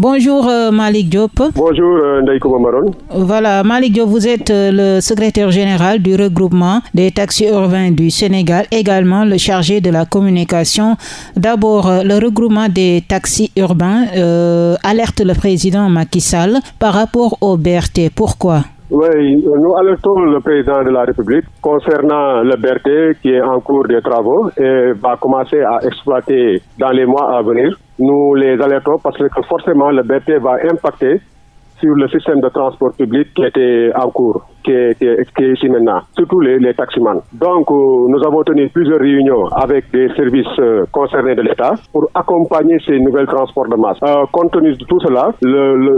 Bonjour euh, Malik Diop. Bonjour euh, Maron. Voilà, Malik Diop, vous êtes euh, le secrétaire général du regroupement des taxis urbains du Sénégal, également le chargé de la communication. D'abord, euh, le regroupement des taxis urbains alerte le président Macky Sall par rapport au BRT. Pourquoi? Oui, nous alertons le président de la République concernant le BRT qui est en cours de travaux et va commencer à exploiter dans les mois à venir. Nous les alertons parce que forcément le BRT va impacter sur le système de transport public qui était en cours, qui est, qui ici maintenant, surtout les, les taximans. Donc, euh, nous avons tenu plusieurs réunions avec des services euh, concernés de l'État pour accompagner ces nouvelles transports de masse. Euh, compte tenu de tout cela,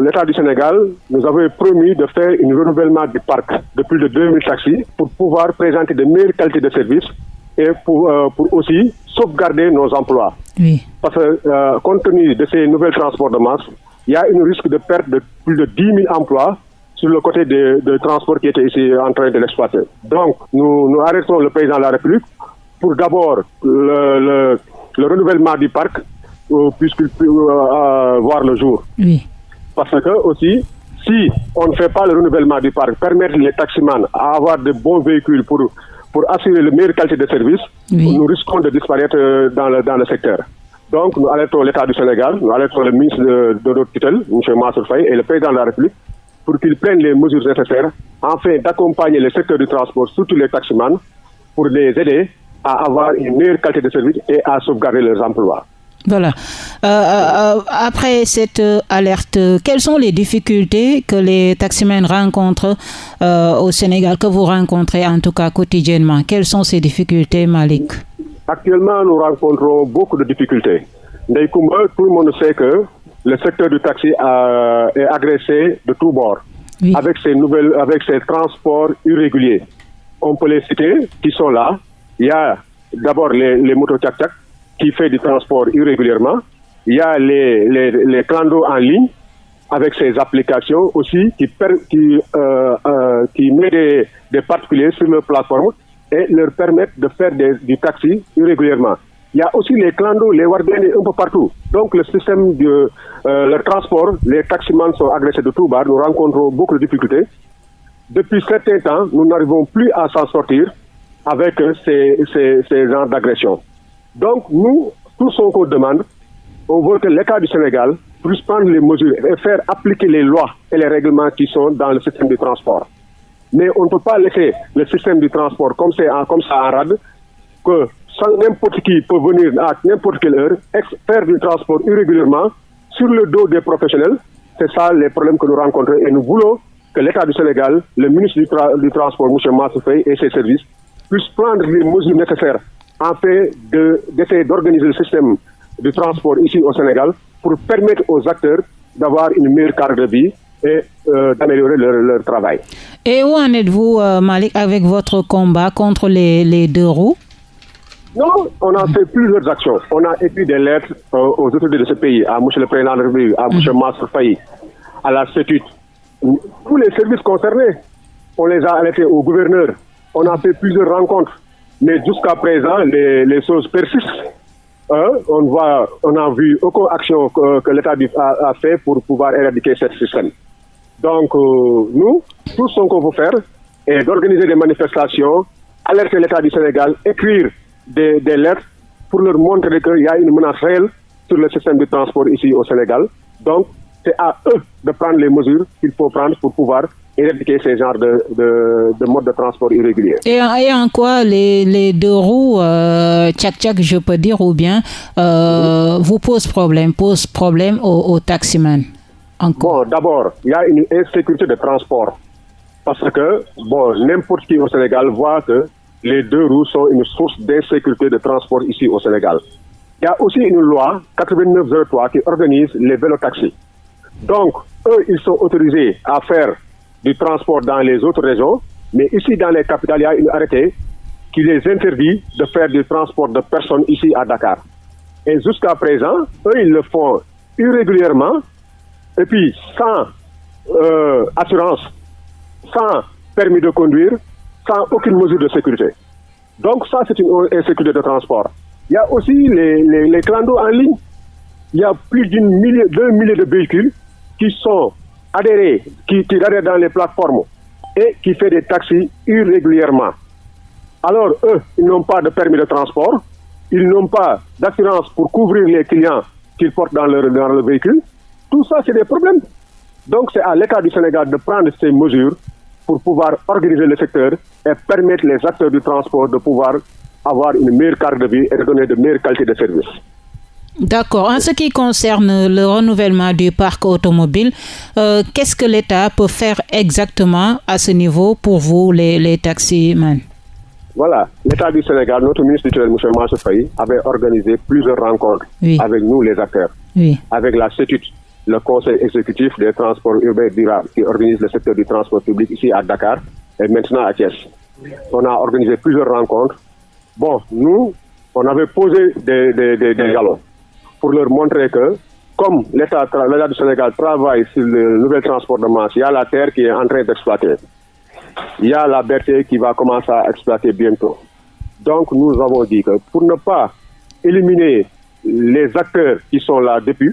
l'État du Sénégal nous avait promis de faire un renouvellement du parc de plus de 2000 taxis pour pouvoir présenter de meilleures qualités de services et pour, pour aussi sauvegarder nos emplois. Oui. Parce que compte tenu de ces nouvelles transports de masse, il y a un risque de perte de plus de 10 000 emplois sur le côté de, de transport qui était ici en train de l'exploiter. Donc, nous, nous arrêtons le président de la République pour d'abord le, le, renouvellement du parc euh, puisqu'il peut euh, euh, voir le jour. Oui. Parce que aussi, si on ne fait pas le renouvellement du parc, permettre les taximans à avoir de bons véhicules pour, pour assurer la meilleure qualité de service, nous risquons de disparaître dans le, dans le secteur. Donc, nous alertons l'État du Sénégal, nous alertons le ministre de, de notre tutelle, M. Massour Faye, et le président de la République, pour qu'ils prennent les mesures nécessaires afin d'accompagner le secteur du transport, surtout les taximans, pour les aider à avoir une meilleure qualité de service et à sauvegarder leurs emplois. Voilà. Euh, euh, après cette alerte, quelles sont les difficultés que les taximens rencontrent euh, au Sénégal, que vous rencontrez en tout cas quotidiennement? Quelles sont ces difficultés, Malik Actuellement, nous rencontrons beaucoup de difficultés. tout le monde sait que le secteur du taxi est agressé de tous bords, avec ces nouvelles, avec ces transports irréguliers. On peut les citer, qui sont là. Il y a d'abord les, les motos tchac qui fait du transport irrégulièrement. Il y a les, les, les clandos en ligne avec ces applications aussi qui, qui, euh, euh, qui met des, des particuliers sur leur plateforme et leur permettre de faire des, du taxi irrégulièrement. Il y a aussi les clandos, les wardens un peu partout. Donc le système de euh, le transport, les taximans sont agressés de tout bas. Nous rencontrons beaucoup de difficultés. Depuis certains temps, nous n'arrivons plus à s'en sortir avec ces, ces, ces genres d'agression. Donc nous, tout ce qu'on demande, on veut que l'État du Sénégal puisse prendre les mesures et faire appliquer les lois et les règlements qui sont dans le système de transport. Mais on ne peut pas laisser le système du transport comme, comme ça en rade, que n'importe qui peut venir à n'importe quelle heure, faire du transport irrégulièrement sur le dos des professionnels. C'est ça les problèmes que nous rencontrons et nous voulons que l'État du Sénégal, le ministre du, Transport, M. Massoufei et ses services puissent prendre les mesures nécessaires afin d'essayer d'organiser le système du transport ici au Sénégal pour permettre aux acteurs d'avoir une meilleure carte de vie et euh, d'améliorer leur, travail. Et où en êtes-vous, euh, Malik, avec votre combat contre les, deux roues? Non, on a fait plusieurs actions. On a écrit des lettres euh, aux autorités de ce pays, à M. le Président de la République, à M. Mmh. Faye, à la CETUT. Tous les services concernés, on les a alertés au gouverneur. On a fait plusieurs rencontres. Mais jusqu'à présent, les, choses persistent. Hein, on voit, n'a vu aucune action que, l'État a, fait pour pouvoir éradiquer ce système. Donc, euh, nous, tout ce qu'on veut faire est d'organiser des manifestations, alerter l'État du Sénégal, écrire des, lettres pour leur montrer qu'il y a une menace réelle sur le système de transport ici au Sénégal. Donc, c'est à eux de prendre les mesures qu'il faut prendre pour pouvoir éradiquer ces genres de, de, de modes de transport irréguliers. Et, en quoi les, les deux roues, euh, tchac-tchac, je peux dire, ou bien, euh, vous posent problème, posent problème aux, aux taximans Bon, d'abord, il y a une insécurité de transport. Parce que, bon, n'importe qui au Sénégal voit que les deux roues sont une source d'insécurité de transport ici au Sénégal. Il y a aussi une loi 8903 qui organise les vélotaxis. Donc, eux, ils sont autorisés à faire du transport dans les autres régions, mais ici dans les capitales, il y a une arrêté qui les interdit de faire du transport de personnes ici à Dakar. Et jusqu'à présent, eux, ils le font irrégulièrement, et puis sans euh, assurance, sans permis de conduire, sans aucune mesure de sécurité. Donc ça, c'est une insécurité de transport. Il y a aussi les, les, les clandos en ligne il y a plus d'un millier, milliers de véhicules qui sont adhérés, qui, qui adhèrent dans les plateformes et qui font des taxis irrégulièrement. Alors, eux, ils n'ont pas de permis de transport, ils n'ont pas d'assurance pour couvrir les clients qu'ils portent dans leur, dans leur véhicule. Tout ça, c'est des problèmes. Donc, c'est à l'État du Sénégal de prendre ces mesures pour pouvoir organiser le secteur et permettre les acteurs du transport de pouvoir avoir une meilleure carte de vie et de donner de meilleures qualités de service. D'accord. En ce qui concerne le renouvellement du parc automobile, euh, qu'est-ce que l'État peut faire exactement à ce niveau pour vous, les, les taximans Voilà. L'État du Sénégal, notre ministre du M. Faye, avait organisé plusieurs rencontres avec nous, les acteurs, avec la CETUT, le Conseil exécutif des transports urbains durables, qui organise le secteur du transport public ici à Dakar et maintenant à Thiès. On a organisé plusieurs rencontres. Bon, nous, on avait posé des, des, des, des jalons pour leur montrer que, comme l'État du Sénégal travaille sur le nouvel transport de masse, il y a la terre qui est en train d'exploiter. Il y a la berté qui va commencer à exploiter bientôt. Donc, nous avons dit que pour ne pas éliminer les acteurs qui sont là depuis,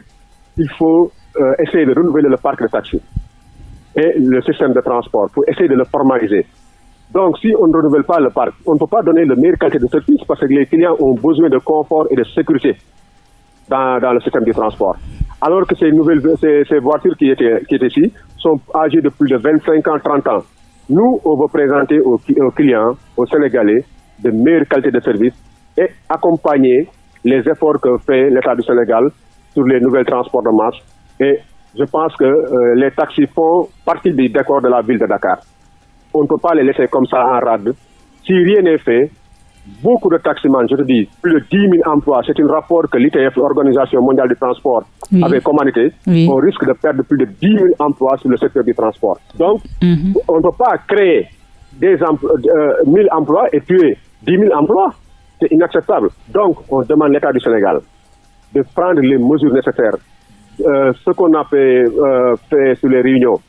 il faut euh, essayer de renouveler le parc de taxi et le système de transport pour essayer de le formaliser. Donc, si on ne renouvelle pas le parc, on ne peut pas donner le meilleur qualité de service parce que les clients ont besoin de confort et de sécurité dans, le système de transport. Alors que ces nouvelles ces, voitures qui étaient, qui étaient ici sont âgées de plus de 25 ans, 30 ans. Nous, on veut présenter aux, clients, aux Sénégalais, de meilleures qualités de service et accompagner les efforts que fait l'État du Sénégal sur les nouvelles transports de masse. Et je pense que euh, les taxis font partie du décor de la ville de Dakar. On ne peut pas les laisser comme ça en rade. Si rien n'est fait, beaucoup de taximans, je te dis, plus de 10 000 emplois, c'est un rapport que l'ITF, l'Organisation mondiale du transport, avait commandité. On risque de perdre plus de 10 000 emplois sur le secteur du transport. Donc, mhm. on ne peut pas créer des 1000 euh, emplois et tuer 10 000 emplois. C'est inacceptable. Donc, on demande l'État du Sénégal de prendre les mesures nécessaires. Euh, ce qu'on a fait, euh, fait sur les réunions,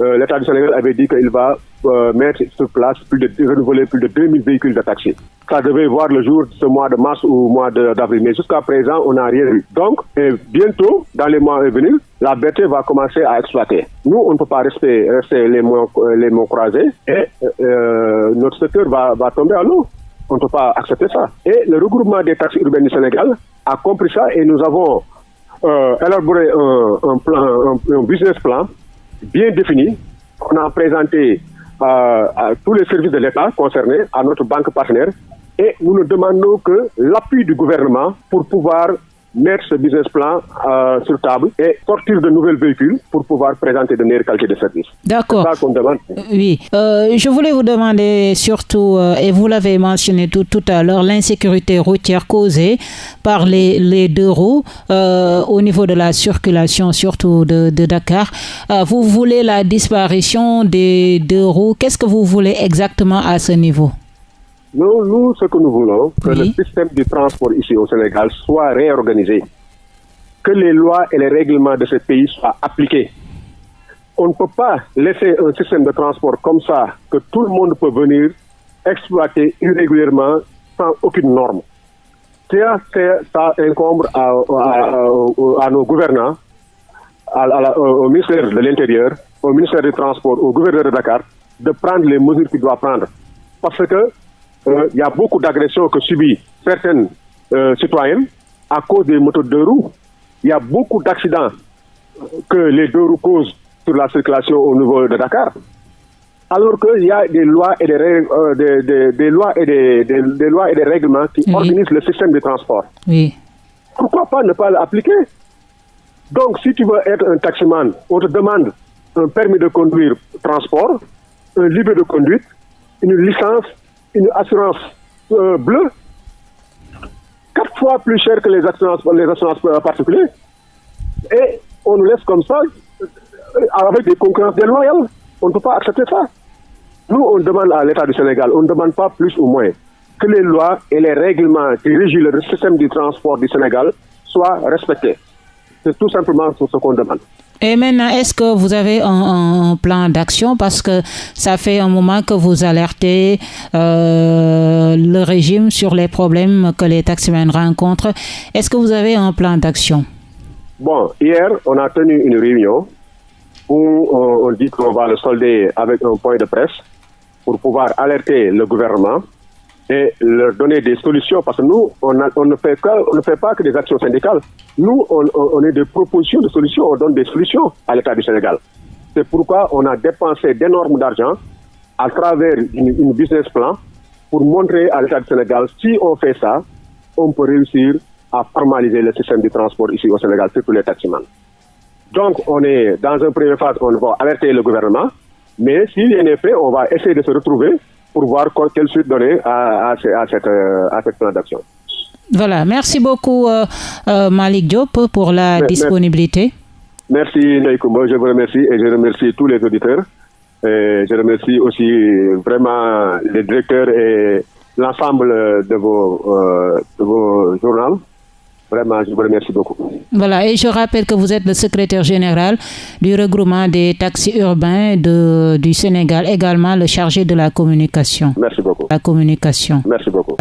l'État du Sénégal avait dit qu'il va euh, mettre sur place plus de renouveler plus de 2000 véhicules de taxi. Ça devait voir le jour ce mois de mars ou mois d'avril, mais jusqu'à présent, on n'a rien vu. Donc, bientôt, dans les mois à venir, la BT va commencer à exploiter. Nous, on ne peut pas rester, les, mots, les croisés et euh, notre secteur va, tomber à l'eau. On ne peut pas accepter ça. Et le regroupement des taxis urbains du Sénégal a compris ça et nous avons euh, élaboré un business plan bien défini. On a présenté à tous les services de l'État concernés, à notre banque partenaire, et nous ne demandons que l'appui du gouvernement pour pouvoir mettre ce business plan euh, sur table et sortir de nouveaux véhicules pour pouvoir présenter de meilleures qualités de service. D'accord. C'est ça qu'on demande. Oui. Euh, je voulais vous demander surtout, euh, et vous l'avez mentionné tout, tout à l'heure, l'insécurité routière causée par les, les deux roues au niveau de la circulation, surtout de, de Dakar. vous voulez la disparition des deux roues. Qu'est-ce que vous voulez exactement à ce niveau? Nous, nous, ce que nous voulons, que le système du transport ici au Sénégal soit réorganisé, que les lois et les règlements de ce pays soient appliqués. On ne peut pas laisser un système de transport comme ça, que tout le monde peut venir exploiter irrégulièrement sans aucune norme. Ça, ça incombe à, à, nos gouvernants, au ministère de l'Intérieur, au ministère du Transport, au gouverneur de Dakar, de prendre les mesures qu'il doit prendre. Parce que euh, il y a beaucoup d'agressions que subissent certaines euh, citoyennes à cause des motos de roues. Il y a beaucoup d'accidents que les deux roues causent sur la circulation au niveau de Dakar. Alors qu'il y a des lois et des, euh, des, lois et des, des, lois et des règlements qui organisent le système de transport. Oui. Pourquoi pas ne pas l'appliquer? Donc, si tu veux être un taximan, on te demande un permis de conduire transport, un livre de conduite, une licence une assurance euh, bleue quatre fois plus cher que les assurances, les assurances particulières. Et on nous laisse comme ça, euh, avec des concurrences déloyales. On ne peut pas accepter ça. Nous, on demande à l'État du Sénégal, on ne demande pas plus ou moins que les lois et les règlements qui régissent le système du transport du Sénégal soient respectés. C'est tout simplement ce qu'on demande. Et maintenant, est-ce que vous avez un, plan d'action? Parce que ça fait un moment que vous alertez euh, le régime sur les problèmes que les taximens rencontrent. Est-ce que vous avez un plan d'action? Bon, hier, on a tenu une réunion où on, on dit qu'on va le solder avec un point de presse pour pouvoir alerter le gouvernement et leur donner des solutions parce que nous, on, ne, fait pas que des actions syndicales. Nous, on, on est des propositions de solutions, on donne des solutions à l'État du Sénégal. C'est pourquoi on a dépensé d'énormes d'argent à travers une, business plan pour montrer à l'État du Sénégal, si on fait ça, on peut réussir à formaliser le système du transport ici au Sénégal, surtout les taximans. Donc, on est dans une première phase, on va alerter le gouvernement, mais s'il y a fait, on va essayer de se retrouver pour voir quelle suite donner à, à, à cette, à cette plan d'action. Voilà, merci beaucoup euh, euh, Malik Diop pour la disponibilité. Merci Naïkoumba, je vous remercie et je remercie tous les auditeurs. Et je remercie aussi vraiment les directeurs et l'ensemble de vos, euh, de vos journaux. Vraiment, je vous remercie beaucoup. Voilà, et je rappelle que vous êtes le secrétaire général du regroupement des taxis urbains de, du Sénégal, également le chargé de la communication. Merci beaucoup. La communication. Merci beaucoup.